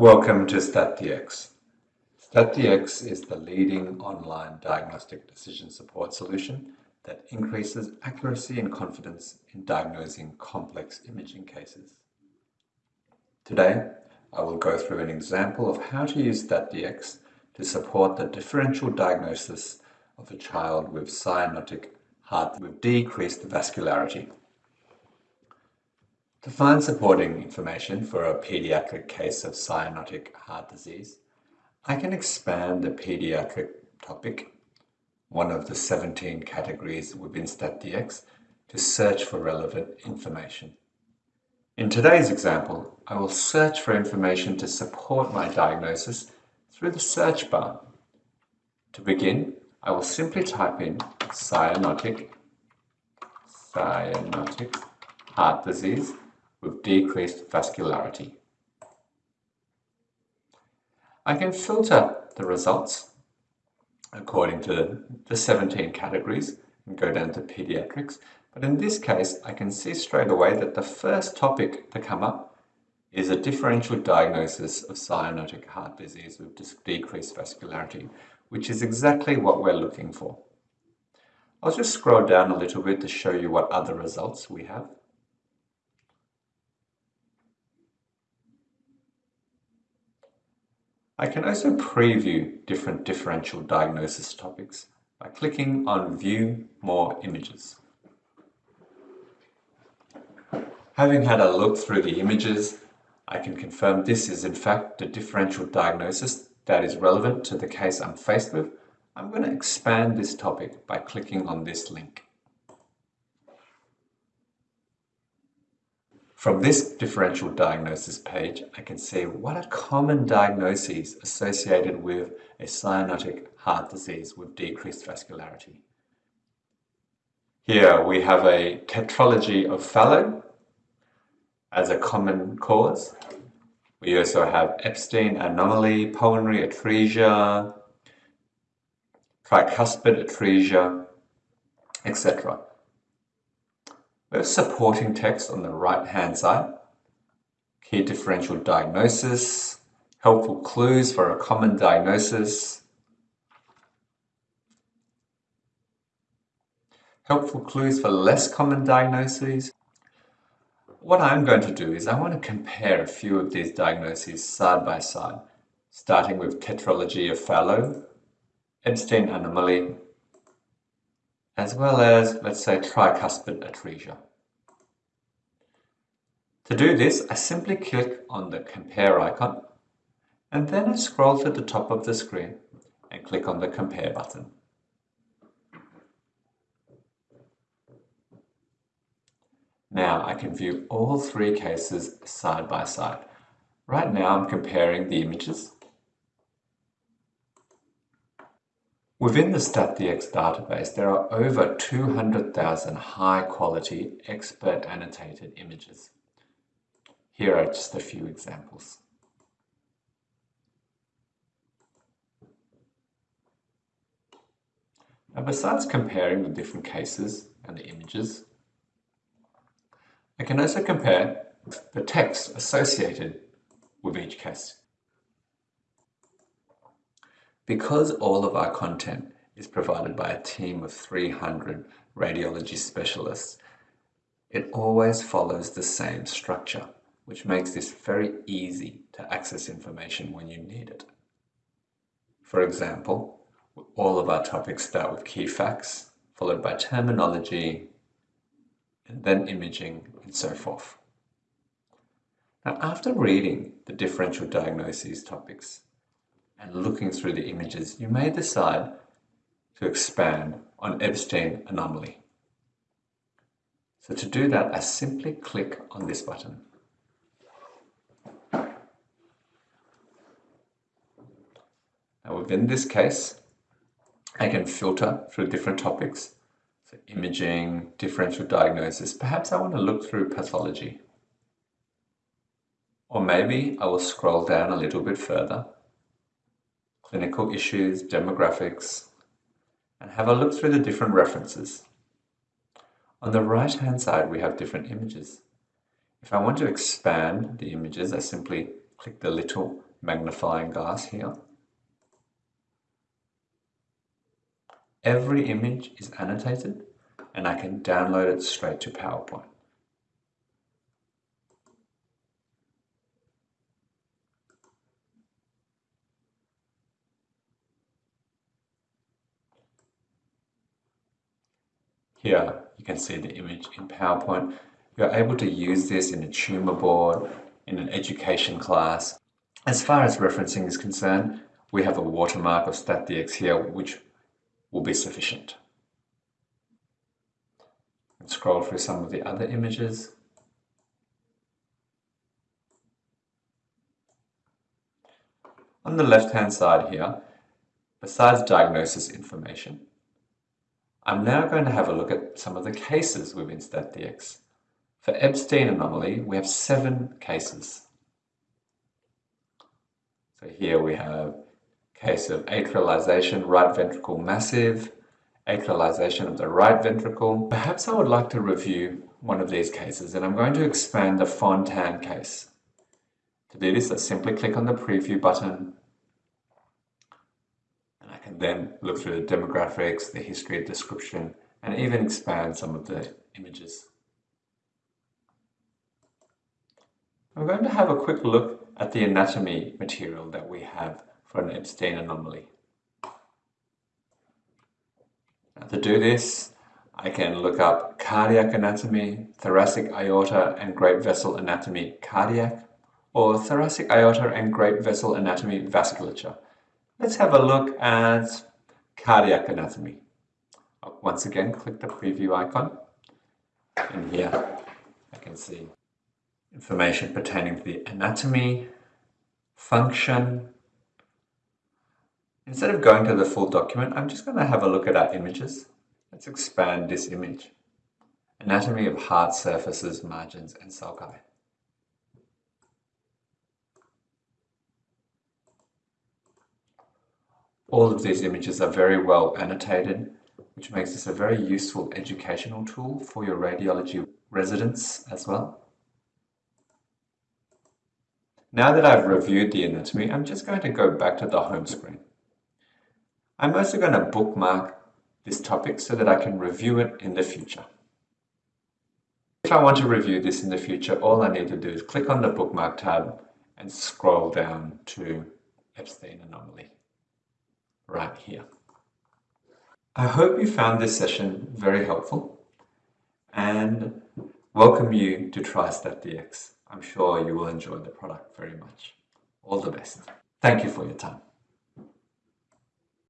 Welcome to StatDX. StatDX is the leading online diagnostic decision support solution that increases accuracy and confidence in diagnosing complex imaging cases. Today, I will go through an example of how to use StatDX to support the differential diagnosis of a child with cyanotic heart with decreased vascularity. To find supporting information for a pediatric case of cyanotic heart disease, I can expand the pediatric topic, one of the 17 categories within StatDX, to search for relevant information. In today's example, I will search for information to support my diagnosis through the search bar. To begin, I will simply type in cyanotic, cyanotic heart disease with decreased vascularity. I can filter the results according to the 17 categories and go down to pediatrics. But in this case, I can see straight away that the first topic to come up is a differential diagnosis of cyanotic heart disease with decreased vascularity, which is exactly what we're looking for. I'll just scroll down a little bit to show you what other results we have. I can also preview different differential diagnosis topics by clicking on View More Images. Having had a look through the images, I can confirm this is in fact the differential diagnosis that is relevant to the case I'm faced with. I'm going to expand this topic by clicking on this link. From this differential diagnosis page, I can see what are common diagnoses associated with a cyanotic heart disease with decreased vascularity. Here we have a tetralogy of Fallot as a common cause. We also have Ebstein anomaly, pulmonary atresia, tricuspid atresia, etc. There's supporting text on the right-hand side, key differential diagnosis, helpful clues for a common diagnosis, helpful clues for less common diagnoses. What I'm going to do is I want to compare a few of these diagnoses side by side, starting with tetralogy of Fallot, Ebstein anomaly, as well as, let's say, tricuspid atresia. To do this, I simply click on the compare icon and then I scroll to the top of the screen and click on the compare button. Now I can view all three cases side by side. Right now I'm comparing the images Within the StatDX database, there are over 200,000 high-quality, expert annotated images. Here are just a few examples. Now, besides comparing the different cases and the images, I can also compare the text associated with each case. Because all of our content is provided by a team of 300 radiology specialists, it always follows the same structure, which makes this very easy to access information when you need it. For example, all of our topics start with key facts, followed by terminology, and then imaging, and so forth. Now, after reading the differential diagnoses topics, and looking through the images, you may decide to expand on Ebstein anomaly. So to do that, I simply click on this button. Now within this case, I can filter through different topics. So imaging, differential diagnosis. Perhaps I want to look through pathology. Or maybe I will scroll down a little bit further clinical issues, demographics, and have a look through the different references. On the right hand side, we have different images. If I want to expand the images, I simply click the little magnifying glass here. Every image is annotated and I can download it straight to PowerPoint. Here you can see the image in PowerPoint. You're able to use this in a tumour board, in an education class. As far as referencing is concerned, we have a watermark of StatDX here which will be sufficient. And scroll through some of the other images. On the left hand side here, besides diagnosis information, I'm now going to have a look at some of the cases within StatDX. For Ebstein anomaly, we have seven cases. So here we have case of atrialization, right ventricle massive, atrialization of the right ventricle. Perhaps I would like to review one of these cases and I'm going to expand the Fontan case. To do this, I simply click on the preview button then look through the demographics, the history description, and even expand some of the images. I'm going to have a quick look at the anatomy material that we have for an Ebstein anomaly. Now to do this, I can look up cardiac anatomy, thoracic aorta and great vessel anatomy cardiac, or thoracic aorta and great vessel anatomy vasculature. Let's have a look at cardiac anatomy. Once again, click the preview icon. And here I can see information pertaining to the anatomy, function. Instead of going to the full document, I'm just going to have a look at our images. Let's expand this image. Anatomy of heart surfaces, margins, and sulci. All of these images are very well annotated, which makes this a very useful educational tool for your radiology residents as well. Now that I've reviewed the anatomy, I'm just going to go back to the home screen. I'm also going to bookmark this topic so that I can review it in the future. If I want to review this in the future, all I need to do is click on the bookmark tab and scroll down to Ebstein anomaly right here. I hope you found this session very helpful and welcome you to try StatDX. I'm sure you will enjoy the product very much. All the best. Thank you for your time.